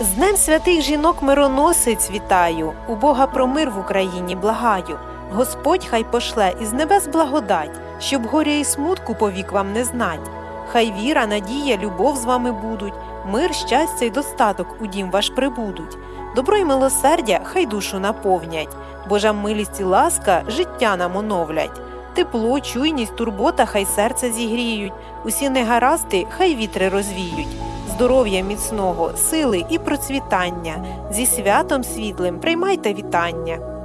З Днем святих жінок мироносиць вітаю, у Бога про мир в Україні благаю. Господь хай пошле із небес благодать, щоб горя і смутку повік вам не знать. Хай віра, надія, любов з вами будуть, мир, щастя й достаток у дім ваш прибудуть. Добро й милосердя хай душу наповнять, Божа милість і ласка життя нам оновлять. Тепло, чуйність, турбота хай серце зігріють, усі негаразди хай вітри розвіють здоров'я міцного, сили і процвітання. Зі святом світлим приймайте вітання.